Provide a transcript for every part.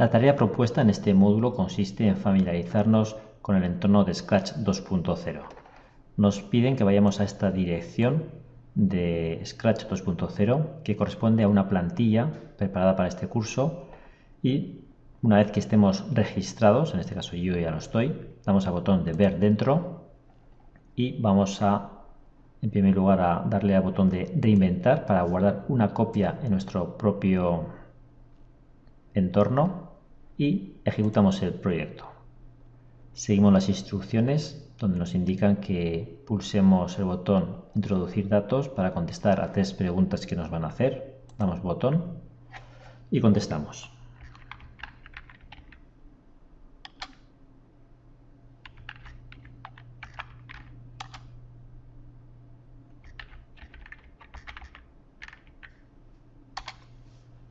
La tarea propuesta en este módulo consiste en familiarizarnos con el entorno de Scratch 2.0. Nos piden que vayamos a esta dirección de Scratch 2.0 que corresponde a una plantilla preparada para este curso y una vez que estemos registrados, en este caso yo ya lo estoy, damos al botón de ver dentro y vamos a, en primer lugar, a darle al botón de reinventar para guardar una copia en nuestro propio entorno y ejecutamos el proyecto. Seguimos las instrucciones donde nos indican que pulsemos el botón introducir datos para contestar a tres preguntas que nos van a hacer. Damos botón y contestamos.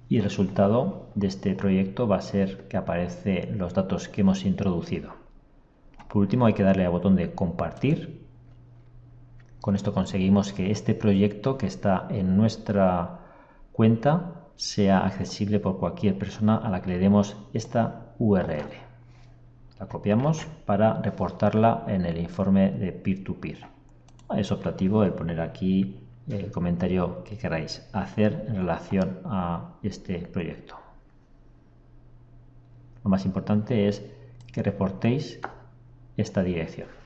Y el resultado de este proyecto va a ser que aparecen los datos que hemos introducido. Por último hay que darle al botón de compartir. Con esto conseguimos que este proyecto que está en nuestra cuenta sea accesible por cualquier persona a la que le demos esta URL. La copiamos para reportarla en el informe de peer-to-peer. -peer. Es operativo el poner aquí el comentario que queráis hacer en relación a este proyecto. Lo más importante es que reportéis esta dirección.